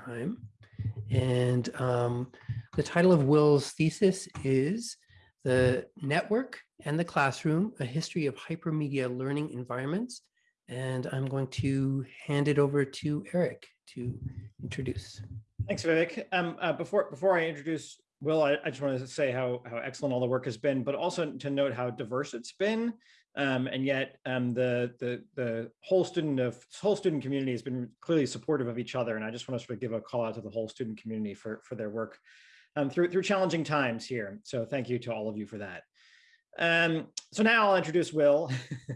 Oppenheim. And um, the title of Will's thesis is The Network and the Classroom, A History of Hypermedia Learning Environments. And I'm going to hand it over to Eric to introduce. Thanks, Vivek. Um, uh, before, before I introduce Will, I, I just wanted to say how, how excellent all the work has been, but also to note how diverse it's been. Um, and yet um, the, the, the whole student of whole student community has been clearly supportive of each other. And I just want to sort of give a call out to the whole student community for, for their work um, through, through challenging times here. So thank you to all of you for that. Um, so now I'll introduce Will.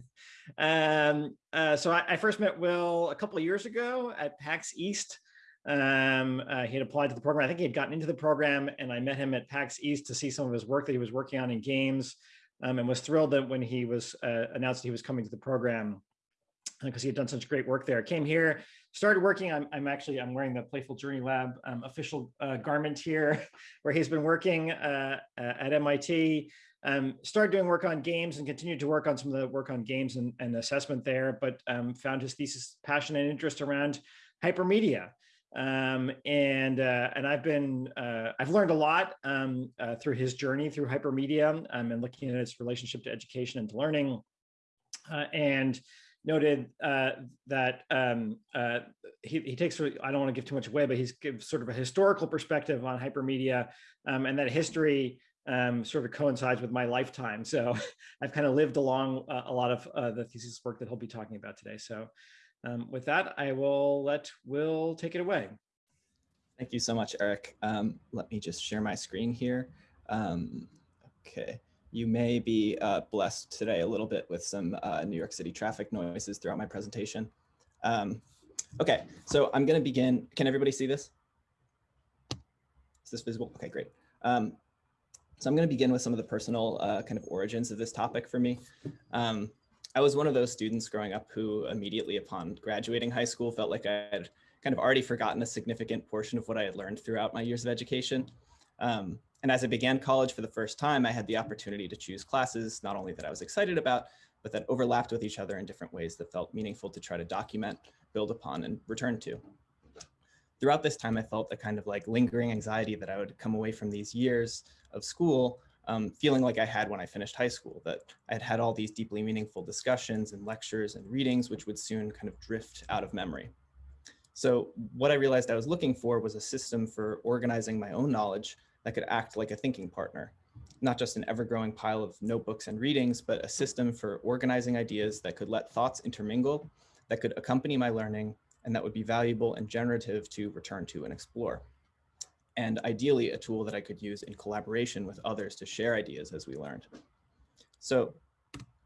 um, uh, so I, I, first met Will a couple of years ago at PAX East. Um, uh, he had applied to the program. I think he had gotten into the program and I met him at PAX East to see some of his work that he was working on in games um, and was thrilled that when he was uh, announced he was coming to the program because uh, he had done such great work there. Came here, started working. I'm, I'm actually I'm wearing the Playful Journey Lab um, official uh, garment here, where he's been working uh, at MIT. Um, started doing work on games and continued to work on some of the work on games and, and assessment there, but um, found his thesis passion and interest around hypermedia. Um, and uh, and I've been uh, I've learned a lot um, uh, through his journey through hypermedia um, and looking at its relationship to education and to learning, uh, and noted uh, that um, uh, he, he takes I don't want to give too much away, but he's gives sort of a historical perspective on hypermedia, um, and that history um, sort of coincides with my lifetime. So I've kind of lived along a lot of the thesis work that he'll be talking about today. So. Um, with that, I will let Will take it away. Thank you so much, Eric. Um, let me just share my screen here. Um, okay, you may be uh, blessed today a little bit with some uh, New York City traffic noises throughout my presentation. Um, okay, so I'm going to begin. Can everybody see this? Is this visible? Okay, great. Um, so I'm going to begin with some of the personal uh, kind of origins of this topic for me. I was one of those students growing up who immediately upon graduating high school felt like I had kind of already forgotten a significant portion of what I had learned throughout my years of education. Um, and as I began college for the first time, I had the opportunity to choose classes, not only that I was excited about, but that overlapped with each other in different ways that felt meaningful to try to document, build upon, and return to. Throughout this time, I felt the kind of like lingering anxiety that I would come away from these years of school um, feeling like I had when I finished high school, that I had had all these deeply meaningful discussions and lectures and readings, which would soon kind of drift out of memory. So what I realized I was looking for was a system for organizing my own knowledge that could act like a thinking partner, not just an ever-growing pile of notebooks and readings, but a system for organizing ideas that could let thoughts intermingle, that could accompany my learning, and that would be valuable and generative to return to and explore and ideally a tool that I could use in collaboration with others to share ideas as we learned. So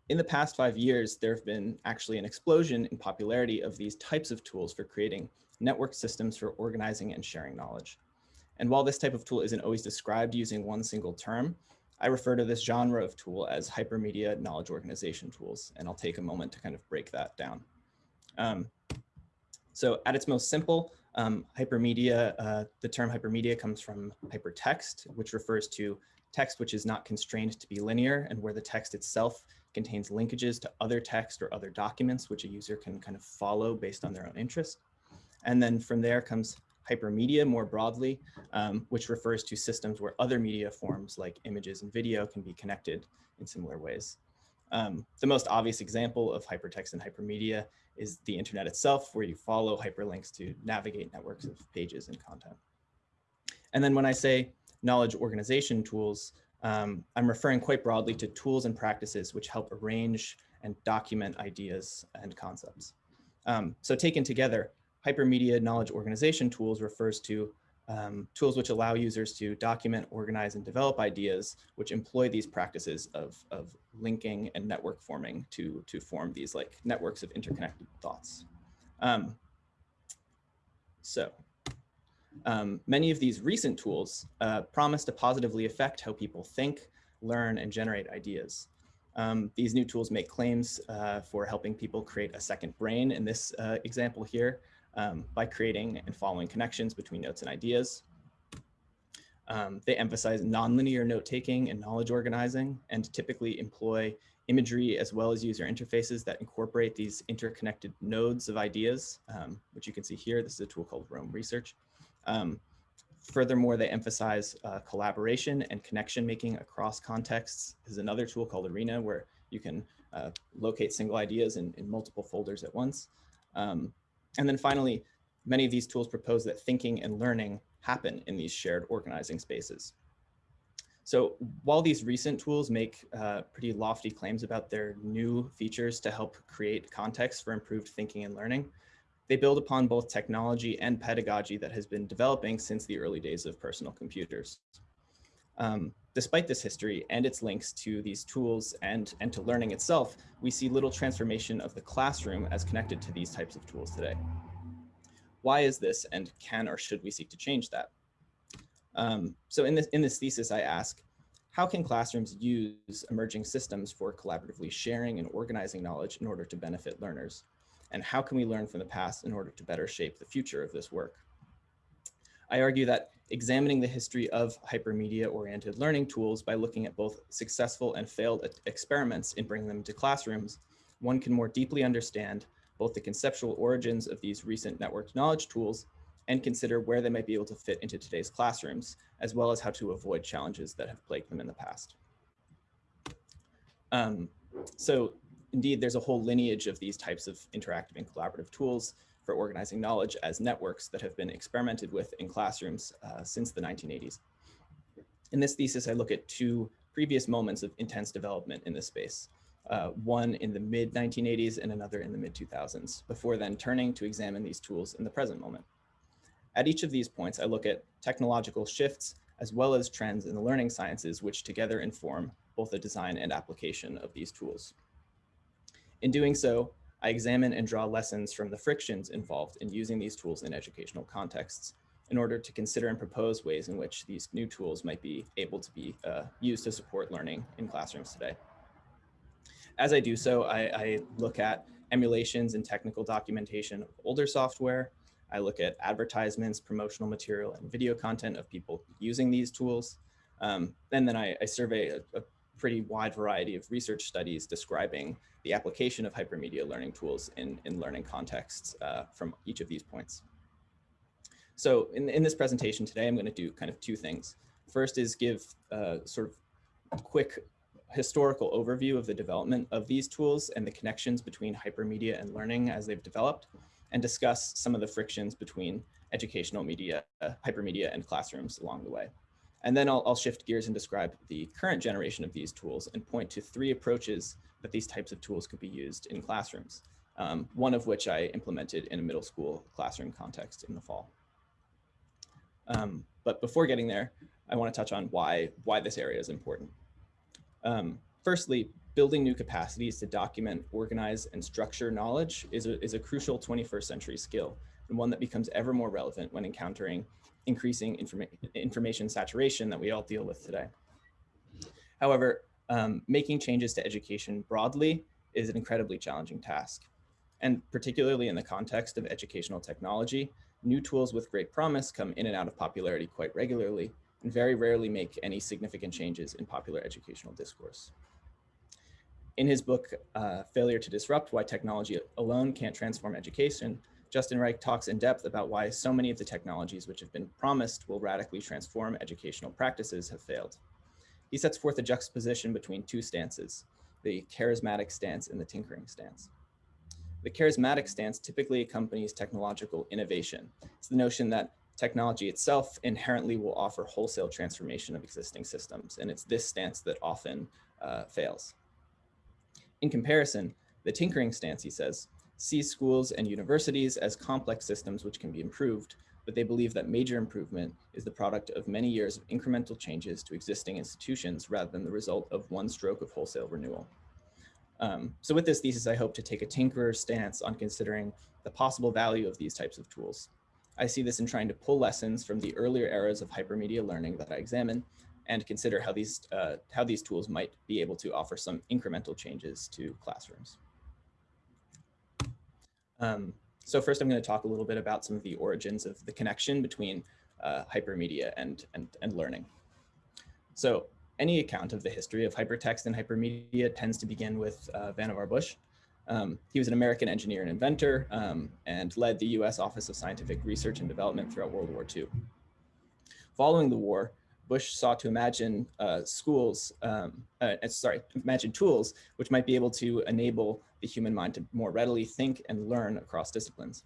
in the past five years, there have been actually an explosion in popularity of these types of tools for creating network systems for organizing and sharing knowledge. And while this type of tool isn't always described using one single term, I refer to this genre of tool as hypermedia knowledge organization tools, and I'll take a moment to kind of break that down. Um, so at its most simple, um, hypermedia, uh, the term hypermedia comes from hypertext, which refers to text which is not constrained to be linear and where the text itself contains linkages to other text or other documents which a user can kind of follow based on their own interest. And then from there comes hypermedia more broadly, um, which refers to systems where other media forms like images and video can be connected in similar ways. Um, the most obvious example of hypertext and hypermedia is the internet itself, where you follow hyperlinks to navigate networks of pages and content. And then when I say knowledge organization tools, um, I'm referring quite broadly to tools and practices which help arrange and document ideas and concepts. Um, so taken together, hypermedia knowledge organization tools refers to um, tools which allow users to document, organize, and develop ideas which employ these practices of, of linking and network forming to, to form these like networks of interconnected thoughts. Um, so um, many of these recent tools uh, promise to positively affect how people think, learn, and generate ideas. Um, these new tools make claims uh, for helping people create a second brain in this uh, example here, um, by creating and following connections between notes and ideas. Um, they emphasize nonlinear note taking and knowledge organizing and typically employ imagery as well as user interfaces that incorporate these interconnected nodes of ideas, um, which you can see here. This is a tool called Roam Research. Um, furthermore, they emphasize uh, collaboration and connection making across contexts. Is another tool called Are.na where you can uh, locate single ideas in, in, multiple folders at once. Um, and then finally, many of these tools propose that thinking and learning happen in these shared organizing spaces. So while these recent tools make uh, pretty lofty claims about their new features to help create context for improved thinking and learning, they build upon both technology and pedagogy that has been developing since the early days of personal computers. Um, despite this history and its links to these tools and, and to learning itself, we see little transformation of the classroom as connected to these types of tools today. Why is this and can or should we seek to change that? Um, so in this, in this thesis, I ask, how can classrooms use emerging systems for collaboratively sharing and organizing knowledge in order to benefit learners? And how can we learn from the past in order to better shape the future of this work? I argue that examining the history of hypermedia-oriented learning tools by looking at both successful and failed experiments in bringing them to classrooms, one can more deeply understand both the conceptual origins of these recent networked knowledge tools and consider where they might be able to fit into today's classrooms, as well as how to avoid challenges that have plagued them in the past. Um, so indeed, there's a whole lineage of these types of interactive and collaborative tools for organizing knowledge as networks that have been experimented with in classrooms uh, since the 1980s. In this thesis, I look at two previous moments of intense development in this space, uh, one in the mid 1980s and another in the mid 2000s, before then turning to examine these tools in the present moment. At each of these points, I look at technological shifts as well as trends in the learning sciences, which together inform both the design and application of these tools. In doing so, I examine and draw lessons from the frictions involved in using these tools in educational contexts in order to consider and propose ways in which these new tools might be able to be uh, used to support learning in classrooms today. As I do so, I, I look at emulations and technical documentation of older software, I look at advertisements, promotional material, and video content of people using these tools. Um, and then I, I survey a, a, pretty wide variety of research studies describing the application of hypermedia learning tools in, in learning contexts uh, from each of these points. So in, in this presentation today, I'm going to do kind of two things. First is give a sort of quick historical overview of the development of these tools and the connections between hypermedia and learning as they've developed and discuss some of the frictions between educational media, uh, hypermedia, and classrooms along the way. And then I'll, I'll, shift gears and describe the current generation of these tools and point to three approaches that these types of tools could be used in classrooms, um, one of which I implemented in a middle school classroom context in the fall. Um, but before getting there, I want to touch on why, why this area is important. Um, firstly, building new capacities to document, organize, and structure knowledge is a, is a crucial 21st century skill and one that becomes ever more relevant when encountering increasing informa information saturation that we all deal with today. However, um, making changes to education broadly is an incredibly challenging task. And particularly in the context of educational technology, new tools with great promise come in and out of popularity quite regularly and very rarely make any significant changes in popular educational discourse. In his book, uh, Failure to Disrupt, Why Technology Alone Can't Transform Education, Justin Reich talks in depth about why so many of the technologies which have been promised will radically transform educational practices have failed. He sets forth a juxtaposition between two stances, the charismatic stance and the tinkering stance. The charismatic stance typically accompanies technological innovation. It's the notion that technology itself inherently will offer wholesale transformation of existing systems, and it's this stance that often uh, fails. In comparison, the tinkering stance, he says, sees schools and universities as complex systems which can be improved, but they believe that major improvement is the product of many years of incremental changes to existing institutions rather than the result of one stroke of wholesale renewal. Um, so with this thesis, I hope to take a tinkerer stance on considering the possible value of these types of tools. I see this in trying to pull lessons from the earlier eras of hypermedia learning that I examine and consider how these, uh, how these tools might be able to offer some incremental changes to classrooms. Um, so first, I'm going to talk a little bit about some of the origins of the connection between uh, hypermedia and, and, and learning. So any account of the history of hypertext and hypermedia tends to begin with uh, Vannevar Bush. Um, he was an American engineer and inventor um, and led the US Office of Scientific Research and Development throughout World War II. Following the war, Bush sought to imagine uh, schools, um, uh, sorry, imagine tools which might be able to enable the human mind to more readily think and learn across disciplines.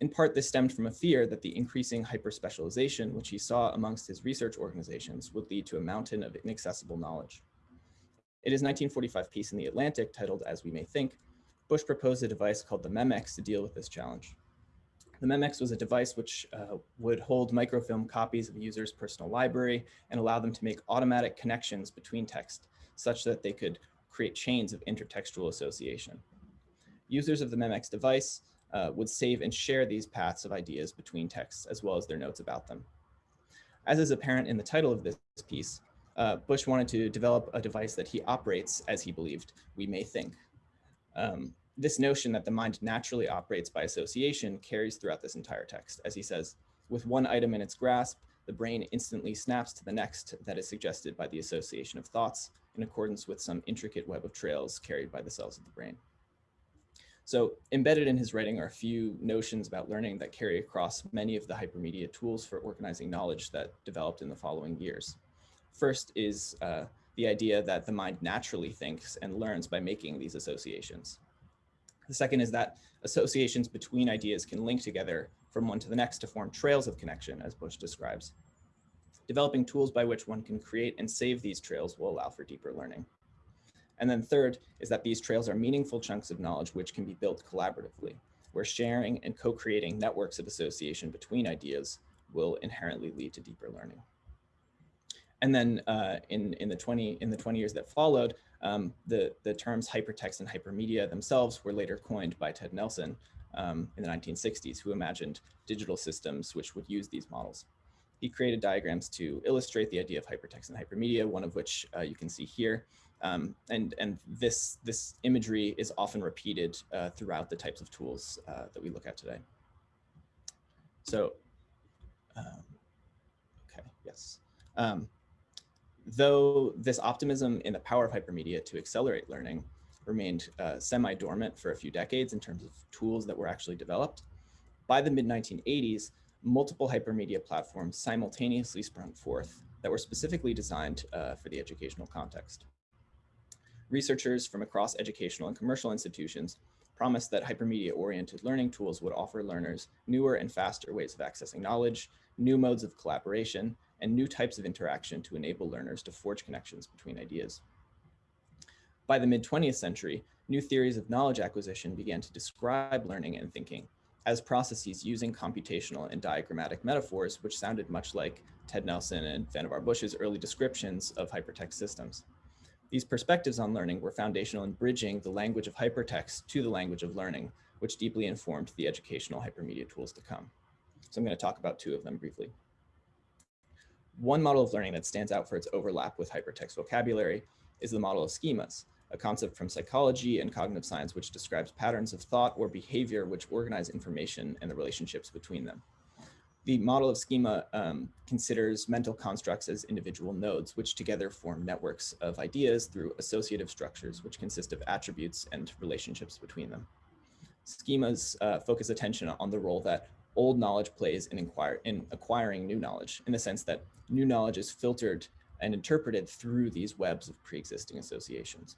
In part, this stemmed from a fear that the increasing hyperspecialization, which he saw amongst his research organizations, would lead to a mountain of inaccessible knowledge. In his 1945 piece in The Atlantic titled As We May Think, Bush proposed a device called the MEMEX to deal with this challenge. The MEMEX was a device which uh, would hold microfilm copies of a user's personal library and allow them to make automatic connections between text such that they could create chains of intertextual association. Users of the MEMEX device uh, would save and share these paths of ideas between texts as well as their notes about them. As is apparent in the title of this piece, uh, Bush wanted to develop a device that he operates as he believed we may think. Um, this notion that the mind naturally operates by association carries throughout this entire text. As he says, with one item in its grasp, the brain instantly snaps to the next that is suggested by the association of thoughts in accordance with some intricate web of trails carried by the cells of the brain. So embedded in his writing are a few notions about learning that carry across many of the hypermedia tools for organizing knowledge that developed in the following years. First is uh, the idea that the mind naturally thinks and learns by making these associations. The second is that associations between ideas can link together from one to the next to form trails of connection, as Bush describes. Developing tools by which one can create and save these trails will allow for deeper learning. And then third is that these trails are meaningful chunks of knowledge which can be built collaboratively, where sharing and co-creating networks of association between ideas will inherently lead to deeper learning. And then uh, in, in, the 20, in the 20 years that followed, um, the, the terms hypertext and hypermedia themselves were later coined by Ted Nelson um, in the 1960s, who imagined digital systems which would use these models. He created diagrams to illustrate the idea of hypertext and hypermedia, one of which uh, you can see here. Um, and and this, this imagery is often repeated uh, throughout the types of tools uh, that we look at today. So, um, okay, yes. Um, though this optimism in the power of hypermedia to accelerate learning remained uh, semi-dormant for a few decades in terms of tools that were actually developed, by the mid-1980s, multiple hypermedia platforms simultaneously sprung forth that were specifically designed uh, for the educational context. Researchers from across educational and commercial institutions promised that hypermedia-oriented learning tools would offer learners newer and faster ways of accessing knowledge, new modes of collaboration, and new types of interaction to enable learners to forge connections between ideas. By the mid 20th century, new theories of knowledge acquisition began to describe learning and thinking as processes using computational and diagrammatic metaphors, which sounded much like Ted Nelson and Vannevar Bush's early descriptions of hypertext systems. These perspectives on learning were foundational in bridging the language of hypertext to the language of learning, which deeply informed the educational hypermedia tools to come. So I'm going to talk about two of them briefly. One model of learning that stands out for its overlap with hypertext vocabulary is the model of schemas, a concept from psychology and cognitive science which describes patterns of thought or behavior which organize information and the relationships between them. The model of schema um, considers mental constructs as individual nodes, which together form networks of ideas through associative structures, which consist of attributes and relationships between them. Schemas uh, focus attention on the role that old knowledge plays in, inquire, in acquiring new knowledge, in the sense that new knowledge is filtered and interpreted through these webs of pre-existing associations.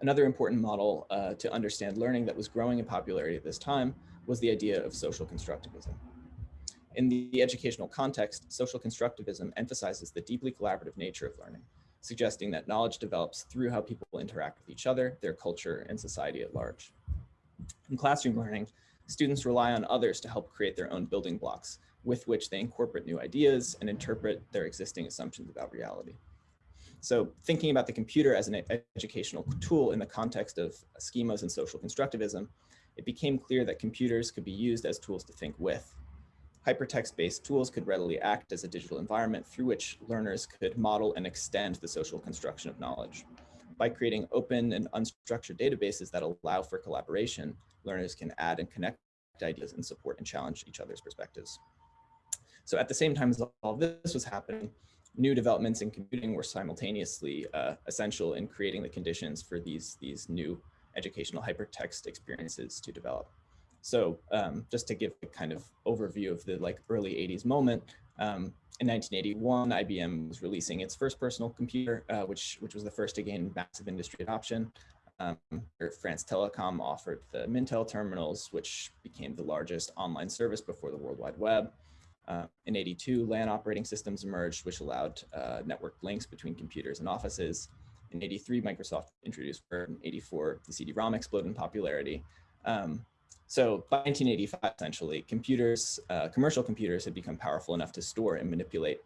Another important model uh, to understand learning that was growing in popularity at this time was the idea of social constructivism. In the educational context, social constructivism emphasizes the deeply collaborative nature of learning, suggesting that knowledge develops through how people interact with each other, their culture, and society at large. In classroom learning, students rely on others to help create their own building blocks, with which they incorporate new ideas and interpret their existing assumptions about reality. So thinking about the computer as an educational tool in the context of schemas and social constructivism, it became clear that computers could be used as tools to think with. Hypertext-based tools could readily act as a digital environment through which learners could model and extend the social construction of knowledge. By creating open and unstructured databases that allow for collaboration, learners can add and connect ideas and support and challenge each other's perspectives. So at the same time as all this was happening, new developments in computing were simultaneously uh, essential in creating the conditions for these, these new educational hypertext experiences to develop. So um, just to give a kind of overview of the like early 80s moment, um, in 1981, IBM was releasing its first personal computer, uh, which, which was the first to gain massive industry adoption. Um, France Telecom offered the Minitel terminals, which became the largest online service before the World Wide Web. Uh, in 82, LAN operating systems emerged, which allowed uh, network links between computers and offices. In 83, Microsoft introduced Word. In 84, the CD-ROM exploded in popularity. Um, so by 1985, essentially, computers, uh, commercial computers had become powerful enough to store and manipulate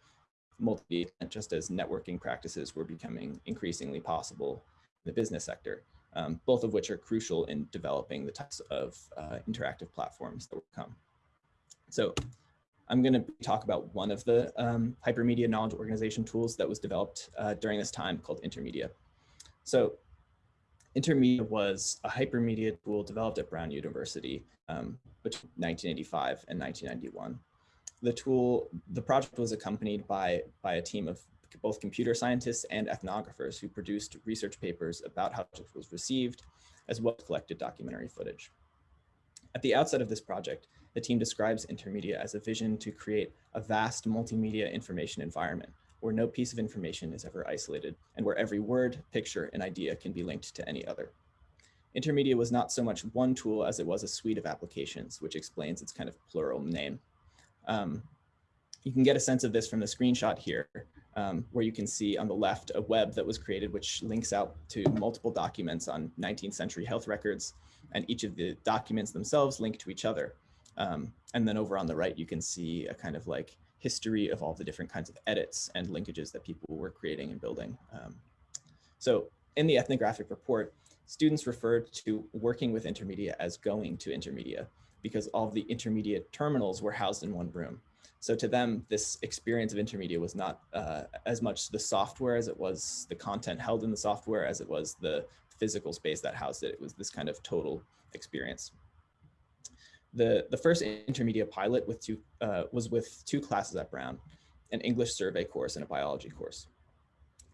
multi just as networking practices were becoming increasingly possible in the business sector, um, both of which are crucial in developing the types of uh, interactive platforms that will come. So I'm going to talk about one of the um, hypermedia knowledge organization tools that was developed uh, during this time called Intermedia. So Intermedia was a hypermedia tool developed at Brown University um, between 1985 and 1991. The tool, the project was accompanied by, by a team of both computer scientists and ethnographers who produced research papers about how it was received, as well as collected documentary footage. At the outset of this project, the team describes Intermedia as a vision to create a vast multimedia information environment where no piece of information is ever isolated and where every word, picture, and idea can be linked to any other. Intermedia was not so much one tool as it was a suite of applications, which explains its kind of plural name. Um, you can get a sense of this from the screenshot here, um, where you can see on the left a web that was created which links out to multiple documents on 19th century health records, and each of the documents themselves link to each other. Um, and then over on the right, you can see a kind of like history of all the different kinds of edits and linkages that people were creating and building. Um, so in the ethnographic report, students referred to working with Intermedia as going to Intermedia because all the Intermedia terminals were housed in one room. So to them, this experience of Intermedia was not uh, as much the software as it was the content held in the software as it was the physical space that housed it. It was this kind of total experience. The, the first Intermedia pilot with two, uh, was with two classes at Brown, an English survey course and a biology course.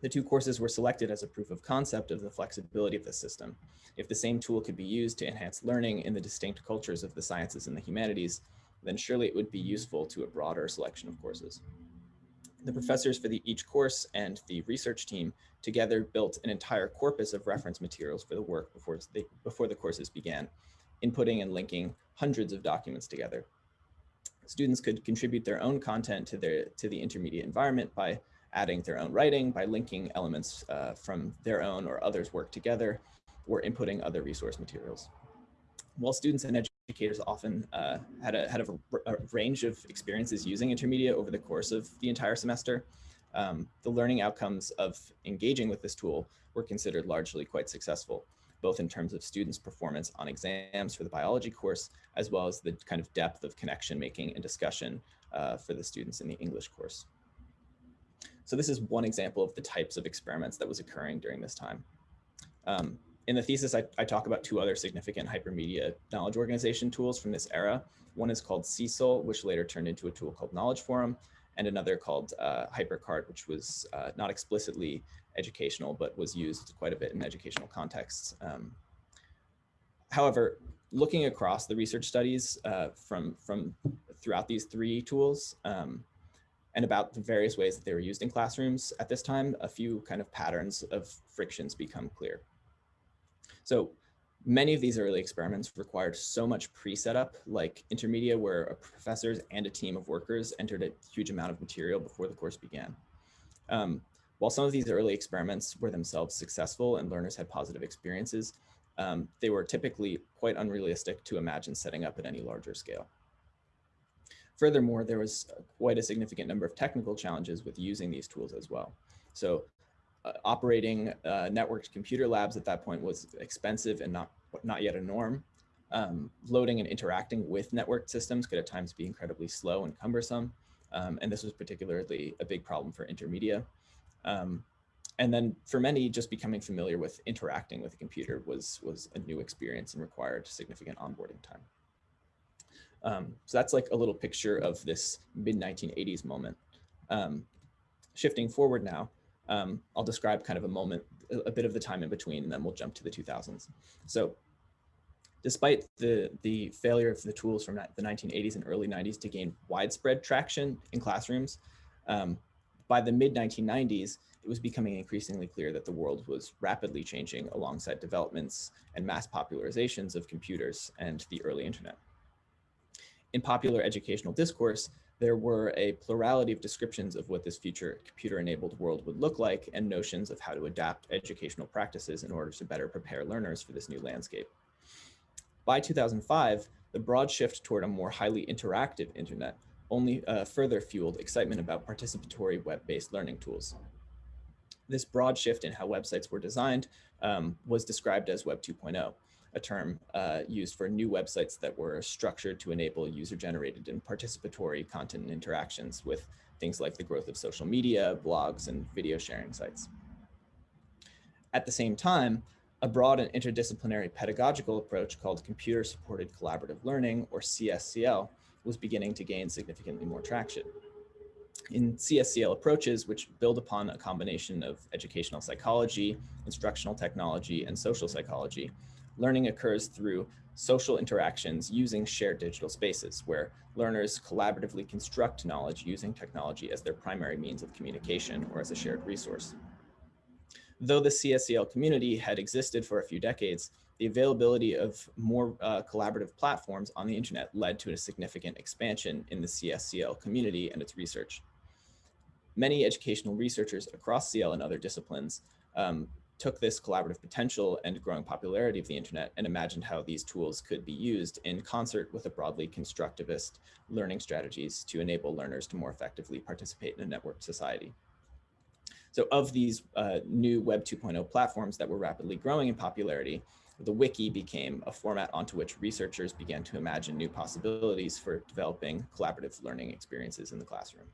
The two courses were selected as a proof of concept of the flexibility of the system. If the same tool could be used to enhance learning in the distinct cultures of the sciences and the humanities, then surely it would be useful to a broader selection of courses. The professors for the, each course and the research team together built an entire corpus of reference materials for the work before, before the courses began, inputting and linking hundreds of documents together. Students could contribute their own content to, their, to the Intermedia environment by adding their own writing, by linking elements uh, from their own or others' work together, or inputting other resource materials. While students and often uh, had, a, had a, a, range of experiences using Intermedia over the course of the entire semester, um, the learning outcomes of engaging with this tool were considered largely quite successful both in terms of students' performance on exams for the biology course, as well as the kind of depth of connection making and discussion uh, for the students in the English course. So this is one example of the types of experiments that was occurring during this time. Um, in the thesis, I, I, talk about two other significant hypermedia knowledge organization tools from this era. One is called CSILE, which later turned into a tool called Knowledge Forum, and another called uh, HyperCard, which was uh, not explicitly educational, but was used quite a bit in educational contexts. Um, however, looking across the research studies uh, from, from throughout these three tools um, and about the various ways that they were used in classrooms at this time, a few kind of patterns of frictions become clear. So many of these early experiments required so much pre-setup, like Intermedia, where a professors and a team of workers entered a huge amount of material before the course began. Um, while some of these early experiments were themselves successful and learners had positive experiences, um, they were typically quite unrealistic to imagine setting up at any larger scale. Furthermore, there was quite a significant number of technical challenges with using these tools as well. So operating uh, networked computer labs at that point was expensive and not, not yet a norm. Um, loading and interacting with networked systems could at times be incredibly slow and cumbersome. Um, and this was particularly a big problem for Intermedia. Um, and then for many, just becoming familiar with interacting with a computer was, was a new experience and required significant onboarding time. Um, so that's like a little picture of this mid 1980s moment. Um, shifting forward now, Um, I'll describe kind of a moment, a bit of the time in between, and then we'll jump to the 2000s. So despite the, the failure of the tools from the 1980s and early 90s to gain widespread traction in classrooms, um, by the mid 1990s, it was becoming increasingly clear that the world was rapidly changing alongside developments and mass popularizations of computers and the early internet. In popular educational discourse, there were a plurality of descriptions of what this future computer-enabled world would look like and notions of how to adapt educational practices in order to better prepare learners for this new landscape. By 2005, the broad shift toward a more highly interactive internet only uh, further fueled excitement about participatory web-based learning tools. This broad shift in how websites were designed um, was described as Web 2.0, a term uh, used for new websites that were structured to enable user-generated and participatory content and interactions with things like the growth of social media, blogs, and video sharing sites. At the same time, a broad and interdisciplinary pedagogical approach called Computer-Supported Collaborative Learning, or CSCL, was beginning to gain significantly more traction. In CSCL approaches, which build upon a combination of educational psychology, instructional technology, and social psychology, learning occurs through social interactions using shared digital spaces where learners collaboratively construct knowledge using technology as their primary means of communication or as a shared resource. Though the CSCL community had existed for a few decades, the availability of more uh, collaborative platforms on the internet led to a significant expansion in the CSCL community and its research. Many educational researchers across CL and other disciplines um, took this collaborative potential and growing popularity of the internet and imagined how these tools could be used in concert with a broadly constructivist learning strategies to enable learners to more effectively participate in a networked society. So of these uh, new Web 2.0 platforms that were rapidly growing in popularity, the wiki became a format onto which researchers began to imagine new possibilities for developing collaborative learning experiences in the classroom.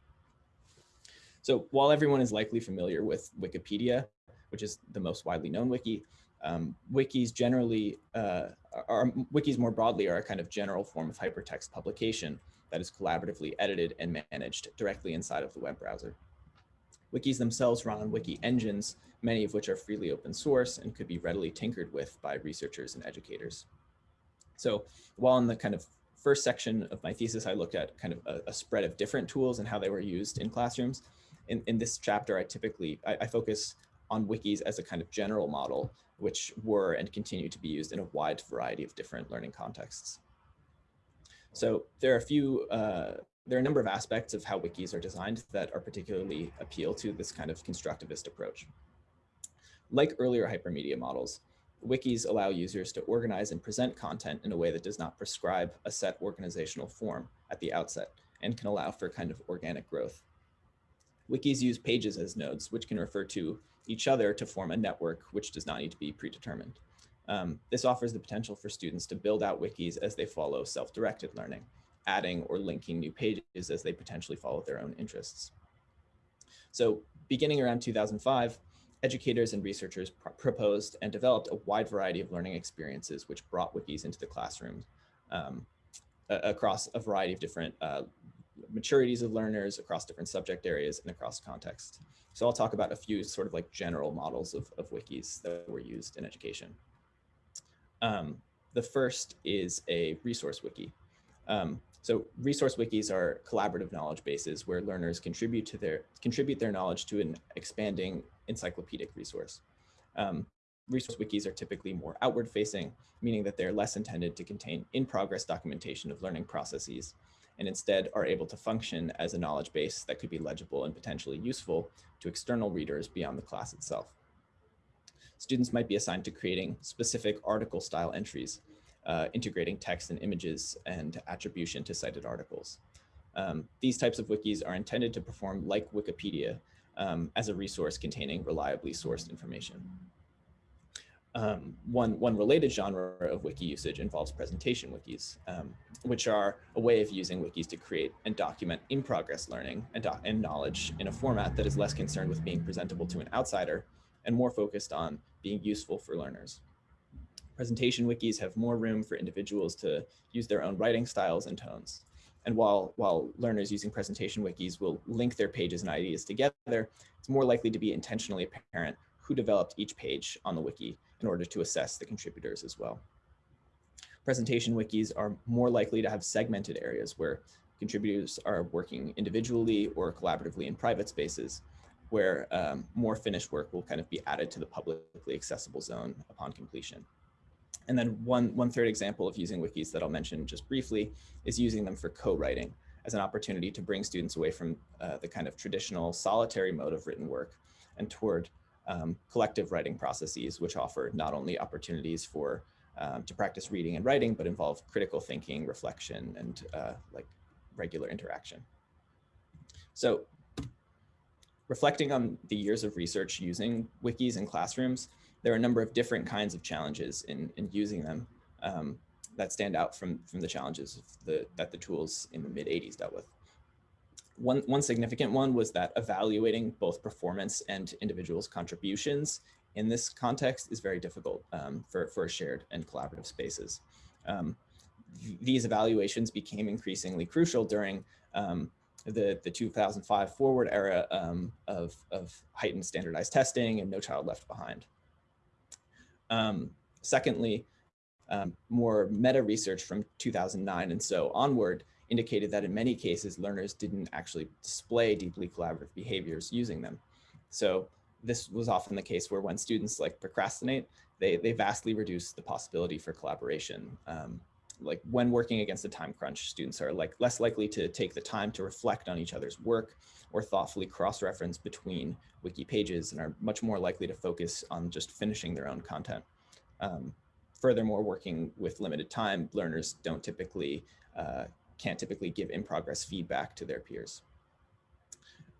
So while everyone is likely familiar with Wikipedia, which is the most widely known wiki, um, wikis generally, uh, are, wikis more broadly are a kind of general form of hypertext publication that is collaboratively edited and managed directly inside of the web browser. Wikis themselves run on wiki engines, many of which are freely open source and could be readily tinkered with by researchers and educators. So while in the kind of first section of my thesis, I looked at kind of a, a spread of different tools and how they were used in classrooms. In, in this chapter, I typically, I, I focus on wikis as a kind of general model, which were and continue to be used in a wide variety of different learning contexts. So there are a few uh, there are a number of aspects of how wikis are designed that are particularly appeal to this kind of constructivist approach. Like earlier hypermedia models, wikis allow users to organize and present content in a way that does not prescribe a set organizational form at the outset and can allow for kind of organic growth. Wikis use pages as nodes, which can refer to each other to form a network which does not need to be predetermined. Um, this offers the potential for students to build out wikis as they follow self-directed learning adding or linking new pages as they potentially follow their own interests. So beginning around 2005, educators and researchers pr proposed and developed a wide variety of learning experiences which brought wikis into the classroom um, across a variety of different uh, maturities of learners, across different subject areas, and across context. So I'll talk about a few sort of like general models of, of wikis that were used in education. Um, the first is a resource wiki. Um, so resource wikis are collaborative knowledge bases where learners contribute to their contribute their knowledge to an expanding encyclopedic resource. Um, resource wikis are typically more outward facing, meaning that they're less intended to contain in-progress documentation of learning processes, and instead are able to function as a knowledge base that could be legible and potentially useful to external readers beyond the class itself. Students might be assigned to creating specific article style entries uh, integrating text and images and attribution to cited articles. Um, these types of wikis are intended to perform like Wikipedia um, as a resource containing reliably sourced information. Um, one, one related genre of wiki usage involves presentation wikis, um, which are a way of using wikis to create and document in-progress learning and, and knowledge in a format that is less concerned with being presentable to an outsider and more focused on being useful for learners. Presentation wikis have more room for individuals to use their own writing styles and tones. and while, while learners using presentation wikis will link their pages and ideas together, it's more likely to be intentionally apparent who developed each page on the wiki in order to assess the contributors as well. Presentation wikis are more likely to have segmented areas where contributors are working individually or collaboratively in private spaces, where um, more finished work will kind of be added to the publicly accessible zone upon completion. And then one, one third example of using wikis that I'll mention just briefly is using them for co-writing as an opportunity to bring students away from uh, the kind of traditional solitary mode of written work and toward um, collective writing processes, which offer not only opportunities for um, to practice reading and writing, but involve critical thinking, reflection, and uh, like regular interaction. So reflecting on the years of research using wikis in classrooms, there are a number of different kinds of challenges in, in using them um, that stand out from, from the challenges the, that the tools in the mid 80s dealt with. One, one significant one was that evaluating both performance and individuals' contributions in this context is very difficult um, for, for shared and collaborative spaces. Um, th these evaluations became increasingly crucial during um, the, the 2005 forward era um, of, of heightened standardized testing and No Child Left Behind. Um, secondly, more meta research from 2009 and so onward indicated that in many cases, learners didn't actually display deeply collaborative behaviors using them. So this was often the case where when students like procrastinate, they, they vastly reduce the possibility for collaboration. Um, like when working against a time crunch, students are like less likely to take the time to reflect on each other's work or thoughtfully cross-reference between wiki pages and are much more likely to focus on just finishing their own content. Um, furthermore, working with limited time, learners don't typically, uh, can't typically give in progress feedback to their peers.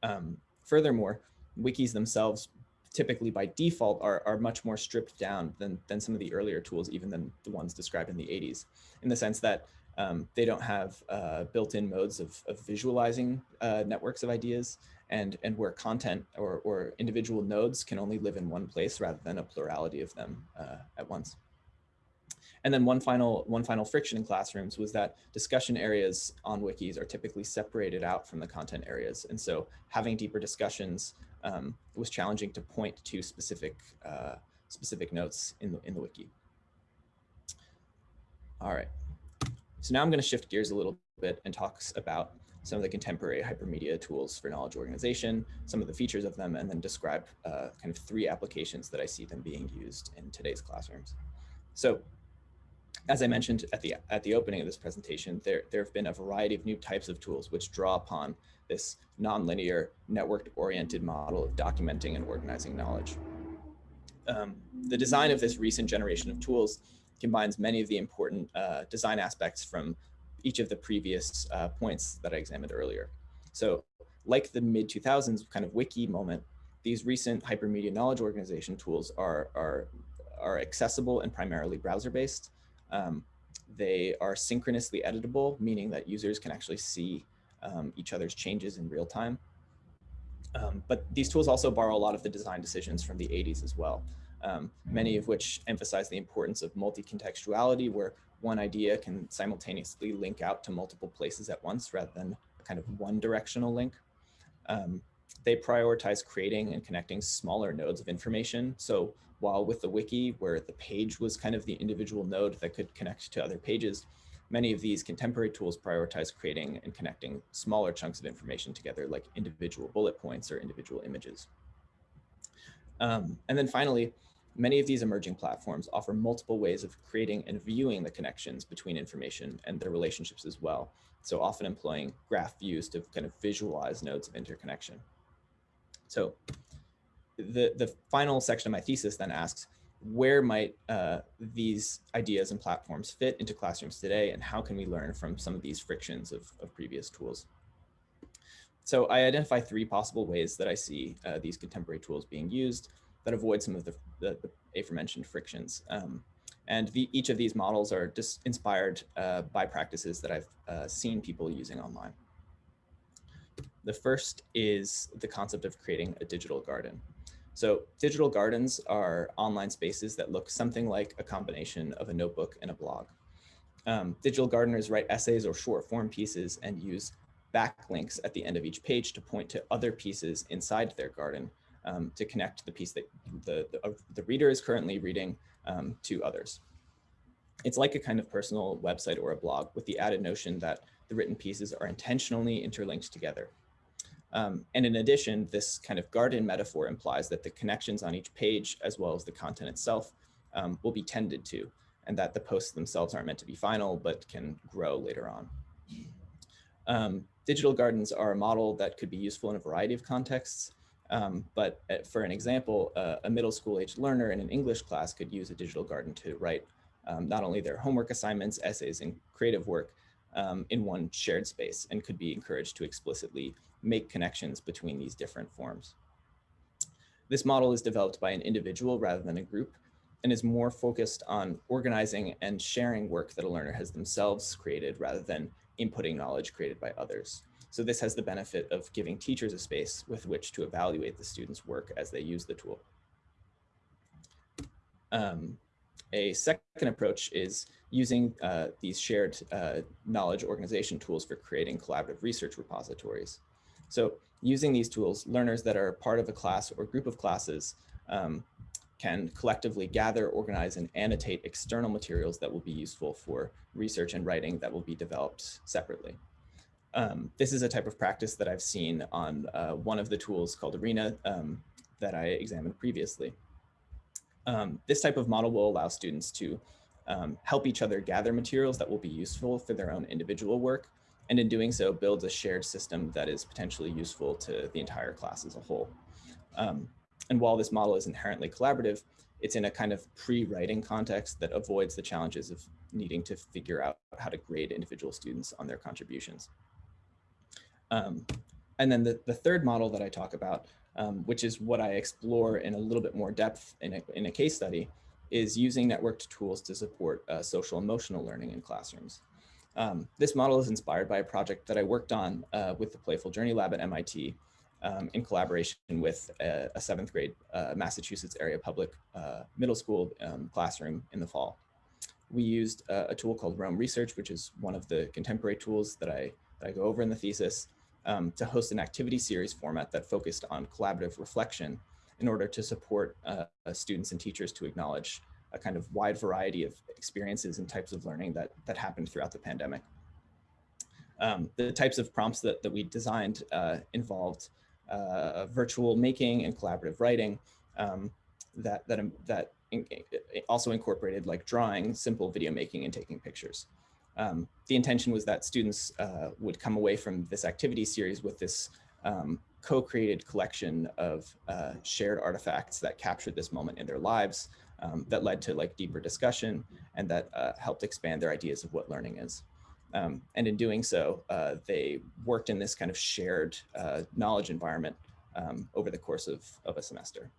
Um, furthermore, wikis themselves typically by default are, are much more stripped down than, than some of the earlier tools, even than the ones described in the 80s, in the sense that um, they don't have uh, built-in modes of, of visualizing uh, networks of ideas and, and where content or, or individual nodes can only live in one place rather than a plurality of them uh, at once. And then one final, one final friction in classrooms was that discussion areas on wikis are typically separated out from the content areas. And so having deeper discussions um, was challenging to point to specific, uh, specific notes in the, in the wiki. All right. So now I'm going to shift gears a little bit and talk about some of the contemporary hypermedia tools for knowledge organization, some of the features of them, and then describe uh, kind of three applications that I see them being used in today's classrooms. So as I mentioned at the, at the opening of this presentation, there, there have been a variety of new types of tools which draw upon this nonlinear network-oriented model of documenting and organizing knowledge. Um, the design of this recent generation of tools combines many of the important uh, design aspects from each of the previous uh, points that I examined earlier. So like the mid 2000s kind of wiki moment, these recent hypermedia knowledge organization tools are, are, are accessible and primarily browser based. Um, they are synchronously editable, meaning that users can actually see um, each other's changes in real time. Um, but these tools also borrow a lot of the design decisions from the 80s as well, um, many of which emphasize the importance of multi-contextuality where one idea can simultaneously link out to multiple places at once rather than kind of one directional link. Um, they prioritize creating and connecting smaller nodes of information. So while with the wiki, where the page was kind of the individual node that could connect to other pages, many of these contemporary tools prioritize creating and connecting smaller chunks of information together, like individual bullet points or individual images. Um, and then finally, many of these emerging platforms offer multiple ways of creating and viewing the connections between information and their relationships as well. So often employing graph views to kind of visualize nodes of interconnection. So the, the final section of my thesis then asks, where might uh, these ideas and platforms fit into classrooms today and how can we learn from some of these frictions of, of previous tools? So I identify three possible ways that I see uh, these contemporary tools being used that avoid some of the, the, the aforementioned frictions. Um, and the, each of these models are just inspired uh, by practices that I've uh, seen people using online. The first is the concept of creating a digital garden. So digital gardens are online spaces that look something like a combination of a notebook and a blog. Um, digital gardeners write essays or short form pieces and use backlinks at the end of each page to point to other pieces inside their garden um, to connect the piece that the, the, uh, the reader is currently reading um, to others. It's like a kind of personal website or a blog with the added notion that the written pieces are intentionally interlinked together. Um, and in addition, this kind of garden metaphor implies that the connections on each page, as well as the content itself, um, will be tended to, and that the posts themselves aren't meant to be final, but can grow later on. Um, digital gardens are a model that could be useful in a variety of contexts, um, but uh, for an example, uh, a middle school age learner in an English class could use a digital garden to write um, not only their homework assignments, essays, and creative work um, in one shared space and could be encouraged to explicitly make connections between these different forms. This model is developed by an individual rather than a group and is more focused on organizing and sharing work that a learner has themselves created rather than inputting knowledge created by others. So this has the benefit of giving teachers a space with which to evaluate the students' work as they use the tool. Um, a second approach is using uh, these shared uh, knowledge organization tools for creating collaborative research repositories. So using these tools, learners that are part of a class or group of classes um, can collectively gather, organize, and annotate external materials that will be useful for research and writing that will be developed separately. Um, this is a type of practice that I've seen on uh, one of the tools called Are.na um, that I examined previously. Um, this type of model will allow students to um, help each other gather materials that will be useful for their own individual work and in doing so builds a shared system that is potentially useful to the entire class as a whole. Um, and while this model is inherently collaborative, it's in a kind of pre-writing context that avoids the challenges of needing to figure out how to grade individual students on their contributions. Um, and then the, the third model that I talk about, um, which is what I explore in a little bit more depth in a, in a case study, is using networked tools to support uh, social emotional learning in classrooms. Um, this model is inspired by a project that I worked on uh, with the Playful Journey Lab at MIT um, in collaboration with a, a seventh grade uh, Massachusetts area public uh, middle school um, classroom in the fall. We used a tool called Roam Research, which is one of the contemporary tools that I, that I go over in the thesis, um, to host an activity series format that focused on collaborative reflection in order to support uh, students and teachers to acknowledge a kind of wide variety of experiences and types of learning that, that happened throughout the pandemic. Um, the types of prompts that, that we designed uh, involved uh, virtual making and collaborative writing um, that, that, um, that in, also incorporated like drawing, simple video making and taking pictures. Um, the intention was that students uh, would come away from this activity series with this um, co-created collection of uh, shared artifacts that captured this moment in their lives um, that led to like deeper discussion and that uh, helped expand their ideas of what learning is. Um, and in doing so, uh, they worked in this kind of shared uh, knowledge environment um, over the course of, of a semester.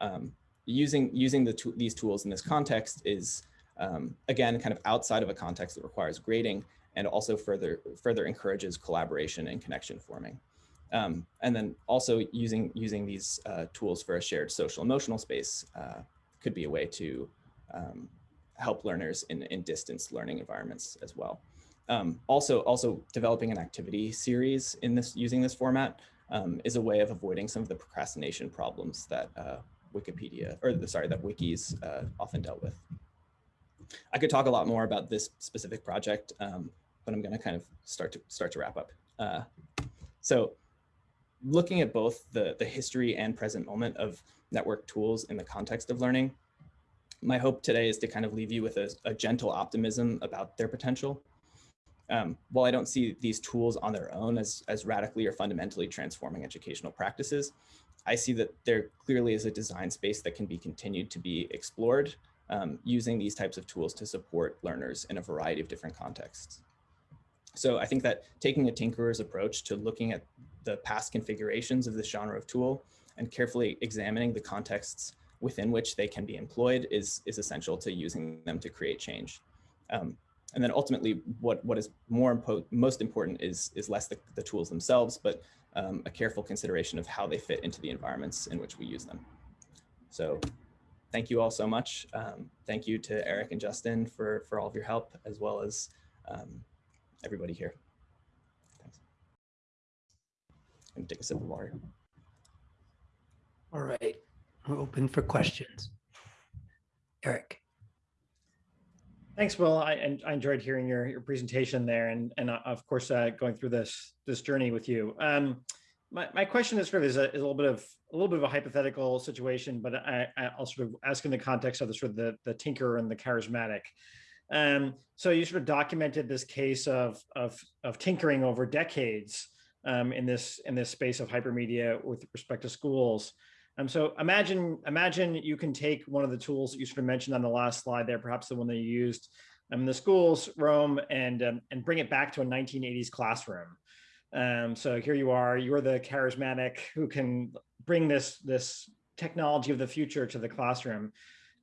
Um, using using the these tools in this context is, um, again, kind of outside of a context that requires grading and also further further encourages collaboration and connection forming. Um, and then also using using these uh, tools for a shared social emotional space uh, could be a way to um, help learners in, in distance learning environments as well. Um, also, also developing an activity series in this using this format um, is a way of avoiding some of the procrastination problems that uh, Wikipedia, or the, sorry, that wikis uh, often dealt with. I could talk a lot more about this specific project, um, but I'm going to kind of start to start to wrap up. Uh, so looking at both the, the history and present moment of network tools in the context of learning, my hope today is to kind of leave you with a, a gentle optimism about their potential. Um, while I don't see these tools on their own as, as radically or fundamentally transforming educational practices, I see that there clearly is a design space that can be continued to be explored um, using these types of tools to support learners in a variety of different contexts. So I think that taking a tinkerer's approach to looking at the past configurations of this genre of tool and carefully examining the contexts within which they can be employed is, is essential to using them to create change. Um, and then ultimately, what, what is more impo most important is, is less the, the tools themselves, but um, a careful consideration of how they fit into the environments in which we use them. So thank you all so much. Um, thank you to Eric and Justin for, for all of your help, as well as um, everybody here. Thanks. I'm gonna take a sip of water. All right, we're open for questions. Eric. Thanks, Will. I, and I enjoyed hearing your, your presentation there and, and uh, of course, uh, going through this, this journey with you. Um, my, my question is sort of is a, is a little bit of a little bit of a hypothetical situation, but I, I'll sort of ask in the context of the sort of the, the tinker and the charismatic. Um, so you sort of documented this case of, of, of tinkering over decades um, in this in this space of hypermedia with respect to schools. Um, so imagine imagine you can take one of the tools that you sort of mentioned on the last slide there, perhaps the one that you used um, in the schools, Roam, and um, and bring it back to a 1980s classroom. Um, so here you are, you're the charismatic who can bring this this technology of the future to the classroom.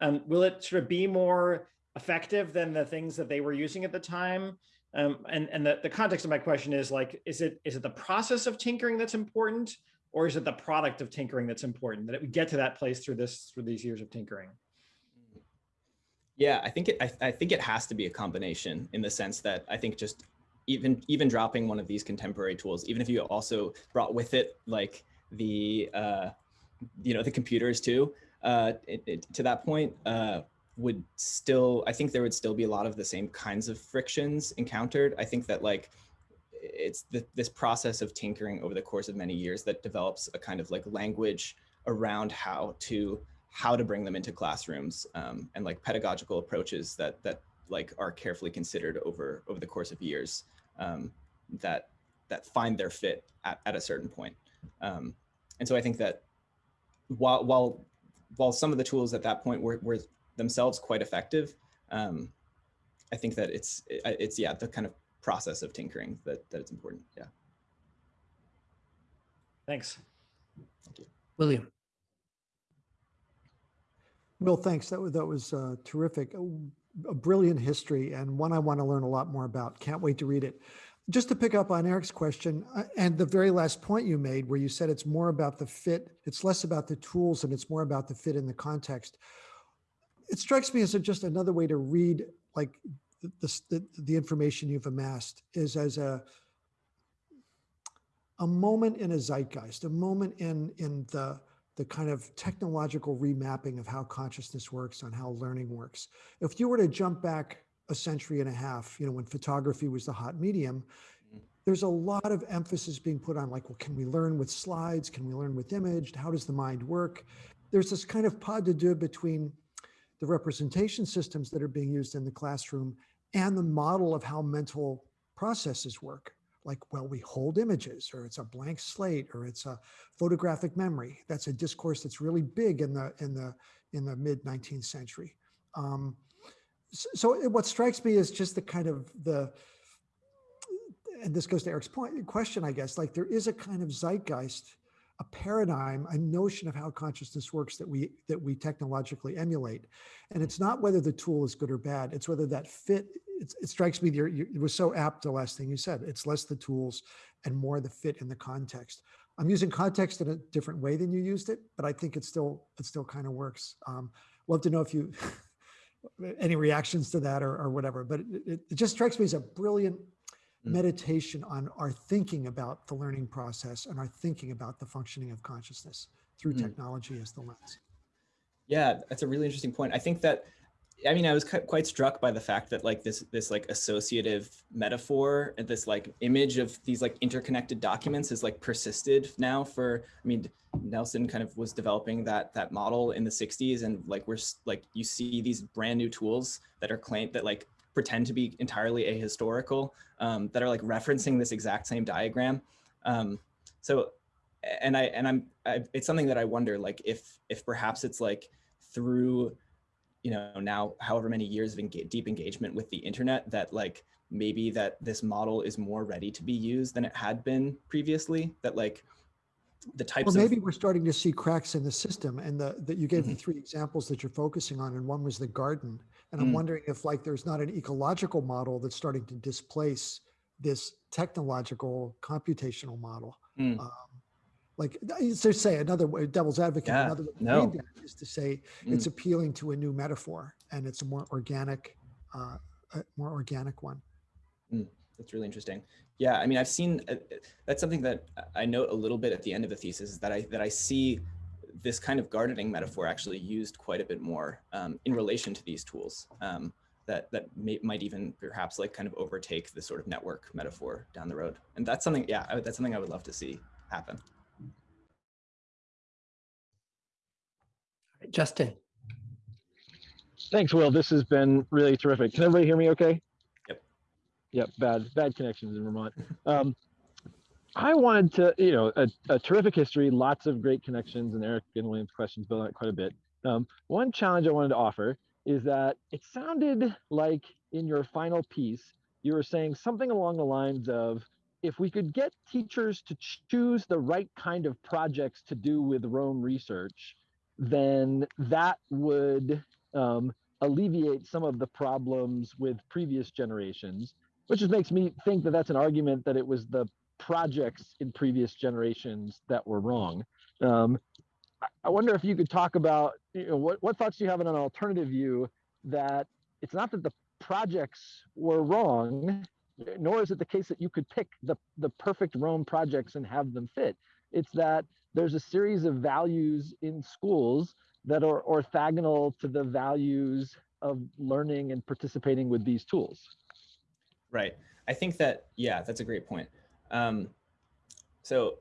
Um, will it sort of be more effective than the things that they were using at the time? Um, and and the, the context of my question is like, is it is it the process of tinkering that's important? or is it the product of tinkering that's important that we get to that place through this through these years of tinkering yeah i think it I, I, think it has to be a combination in the sense that i think just even even dropping one of these contemporary tools even if you also brought with it like the uh you know the computers too uh it, it, to that point uh would still i think there would still be a lot of the same kinds of frictions encountered. I think that like it's the, this process of tinkering over the course of many years that develops a kind of like language around how to how to bring them into classrooms um, and like pedagogical approaches that that like are carefully considered over over the course of years um, that that find their fit at, at a certain point. Um, and so I think that while while while some of the tools at that point were, were themselves quite effective, um, I think that it's it's yeah the kind of process of tinkering that, that it's important. Yeah. Thanks. Thank you. William. Will, thanks. That was, that was uh, terrific. A, brilliant history and one I want to learn a lot more about. Can't wait to read it. Just to pick up on Eric's question uh, and the very last point you made where you said it's more about the fit, it's less about the tools and it's more about the fit in the context. It strikes me as just another way to read like the, the, the information you've amassed is as a a moment in a zeitgeist, a moment in in the the kind of technological remapping of how consciousness works, on how learning works. If you were to jump back a century and a half, you know, when photography was the hot medium, mm. there's a lot of emphasis being put on like, well, can we learn with slides? Can we learn with image? How does the mind work? There's this kind of pas de deux between the representation systems that are being used in the classroom and the model of how mental processes work. Like, well, we hold images or it's a blank slate or it's a photographic memory. That's a discourse that's really big in the in the in the mid 19th century. Um, so, what strikes me is just the kind of the and this goes to Eric's point question, I guess, like there is a kind of zeitgeist, a paradigm, a notion of how consciousness works that we that we technologically emulate. And it's not whether the tool is good or bad, it's whether that fit it, it strikes me you're, you, it was so apt the last thing you said. It's less the tools and more the fit in the context. I'm using context in a different way than you used it, but I think it still it still kind of works. Um, love to know if you any reactions to that or, or whatever. But it, it, just strikes me as a brilliant mm. meditation on our thinking about the learning process and our thinking about the functioning of consciousness through mm. technology as the lens. Yeah, that's a really interesting point. I think that I mean, I was quite struck by the fact that like this this like associative metaphor and this like image of these like interconnected documents is like persisted now for. I mean, Nelson kind of was developing that that model in the 60s, and like we're like you see these brand new tools that are claimed that like pretend to be entirely ahistorical um, that are like referencing this exact same diagram. Um, so, and I and I'm I, it's something that I wonder like if if perhaps it's like through you know now however many years of engage, deep engagement with the internet that like maybe that this model is more ready to be used than it had been previously that like the types well, maybe of, we're starting to see cracks in the system and the that you gave mm -hmm. the mm-hmm. three examples that you're focusing on and one was the garden and i'm mm. wondering if like there's not an ecological model that's starting to displace this technological computational model mm. um, like, so say another way, devil's advocate, Yeah, another way to no. is to say Mm. it's appealing to a new metaphor and it's a more organic, uh, a more organic one. That's really interesting. Yeah, I mean, I've seen uh, that's something that I note a little bit at the end of the thesis is that I that I see this kind of gardening metaphor actually used quite a bit more um, in relation to these tools. Um, that that may, might even perhaps like kind of overtake the sort of network metaphor down the road. And that's something, yeah, I, that's something I would love to see happen. Justin, Thanks, Will. This has been really terrific. Can everybody hear me okay? Yep. Yep, bad, bad connections in Vermont. Um, I wanted to, you know, a, a terrific history, lots of great connections, and Eric and William's questions built on it quite a bit. Um, one challenge I wanted to offer is that it sounded like in your final piece, you were saying something along the lines of, if we could get teachers to choose the right kind of projects to do with Roam research, then that would um, alleviate some of the problems with previous generations, which just makes me think that that's an argument that it was the projects in previous generations that were wrong. Um, I- wonder if you could talk about you know, what, what thoughts do you have on an alternative view that it's not that the projects were wrong, nor is it the case that you could pick the, the perfect Roam projects and have them fit. It's that there's a series of values in schools that are orthogonal to the values of learning and participating with these tools. Right. I think that, yeah, that's a great point. Um, so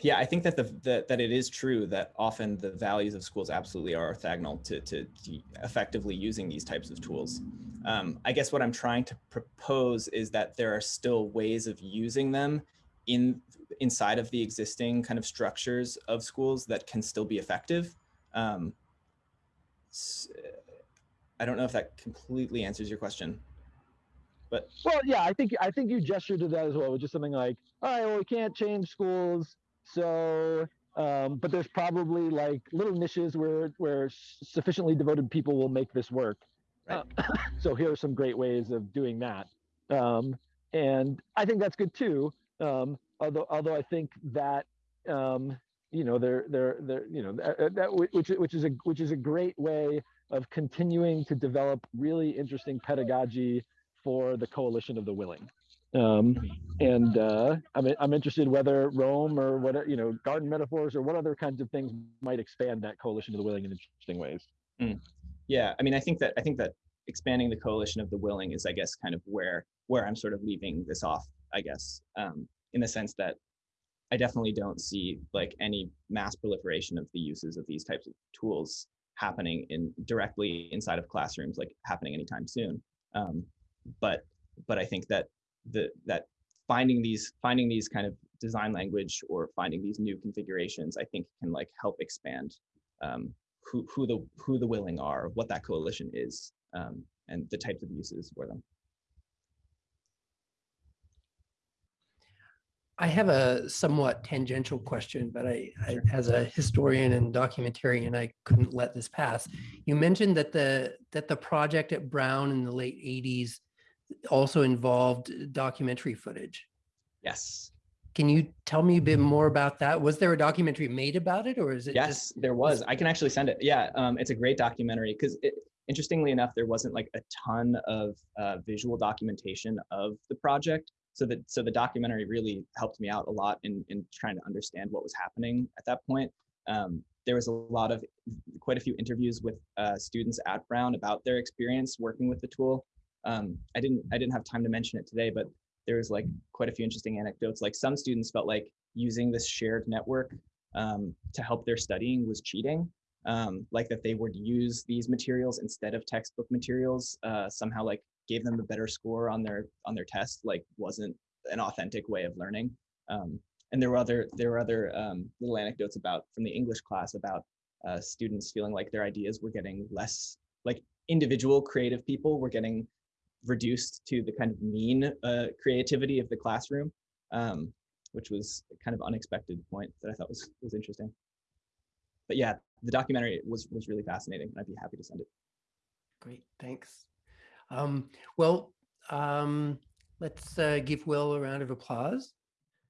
yeah, I think that the that, that it is true that often the values of schools absolutely are orthogonal to, to, to effectively using these types of tools. Um, I guess what I'm trying to propose is that there are still ways of using them in inside of the existing kind of structures of schools that can still be effective. Um, I don't know if that completely answers your question. But Well, yeah, I think I think you gestured to that as well, with just something like, all right, well, we can't change schools, so um, but there's probably like little niches where where sufficiently devoted people will make this work. Right. Uh, so here are some great ways of doing that, um, and I think that's good too. Um, although although I think that um, you know there there there you know that, that which which is a which is a great way of continuing to develop really interesting pedagogy for the coalition of the willing. Um, and uh, I'm, I'm interested whether Roam or what, you know, garden metaphors or what other kinds of things might expand that coalition of the willing in interesting ways. yeah, I mean, I think that I think that expanding the coalition of the willing is, I guess, kind of where where I'm sort of leaving this off. I guess, um, in the sense that I definitely don't see like any mass proliferation of the uses of these types of tools happening in directly inside of classrooms, like happening anytime soon. Um, but but I think that the that finding these finding these kind of design language or finding these new configurations, I think can like help expand um, who who the who the willing are, what that coalition is, um, and the types of uses for them. I have a somewhat tangential question, but I, I, as a historian and documentarian, I couldn't let this pass. You mentioned that the that the project at Brown in the late '80s also involved documentary footage. Yes, Can you tell me a bit more about that? Was there a documentary made about it, or is it yes, just there was. I can actually send it. Yeah, um, it's a great documentary because interestingly enough, there wasn't like a ton of uh, visual documentation of the project. So that so the documentary really helped me out a lot in in trying to understand what was happening at that point. Um, there was a lot of quite a few interviews with uh, students at Brown about their experience working with the tool. Um, I didn't I didn't have time to mention it today, but there was like quite a few interesting anecdotes. Like some students felt like using this shared network um, to help their studying was cheating. Um, like that they would use these materials instead of textbook materials uh, somehow like gave them a better score on their on their test like wasn't an authentic way of learning. Um, and there were other there were other um, little anecdotes about from the English class about uh, students feeling like their ideas were getting less like individual creative people were getting reduced to the kind of mean uh, creativity of the classroom, um, which was kind of unexpected point that I thought was was interesting. But yeah, the documentary was was really fascinating, and I'd be happy to send it. great? Thanks. Um, well, um, let's uh, give Will a round of applause.